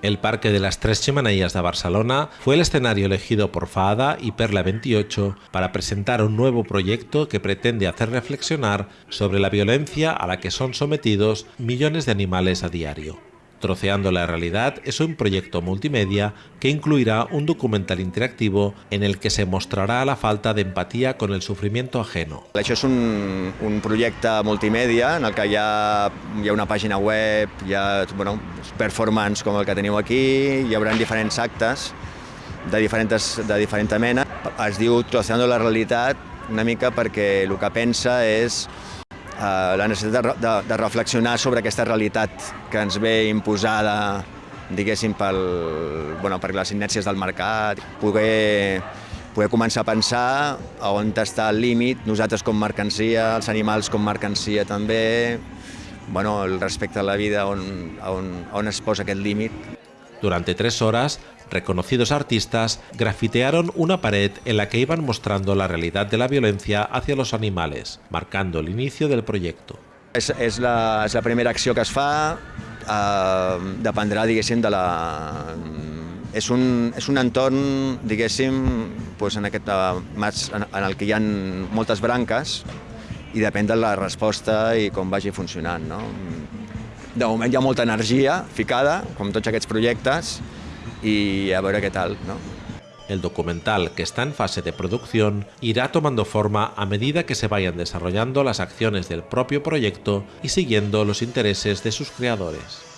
El Parque de las Tres Chimeneas de Barcelona fue el escenario elegido por FADA y Perla 28 para presentar un nuevo proyecto que pretende hacer reflexionar sobre la violencia a la que son sometidos millones de animales a diario. Troceando la realidad es un proyecto multimedia que incluirá un documental interactivo en el que se mostrarà la falta d'empatia con el sofrimiento ajeno. Això és un, un projecte multimèdia en el que hi ha una pàgina web, hi ha bueno, performance com el que teniu aquí, hi haurà diferents actes de diferents, de diferent mena. Es diu Troceando la realitat una mica perquè el que pensa és eh, la necessitat de, de, de reflexionar sobre aquesta realitat que ens ve imposada diguéssim, pel, bueno, per les inèrcies del mercat, poder, poder començar a pensar a on està el límit, nosaltres com mercancia, els animals com mercancia també, bueno, el respecte a la vida, on, on, on es posa aquest límit. Durante tres horas, reconocidos artistas grafitearon una pared en la que iban mostrando la realidad de la violencia hacia los animales, marcando el inicio del proyecto. És, és, la, és la primera acció que es fa, eh, dependrà, diguéssim, de la... És un, és un entorn, diguéssim, doncs en, aquest, en, en el que hi ha moltes branques i depèn de la resposta i com vagi funcionant. No? De moment hi ficada, com tots aquests projectes, y a ver qué tal. El documental, que está en fase de producción, irá tomando forma a medida que se vayan desarrollando las acciones del propio proyecto y siguiendo los intereses de sus creadores.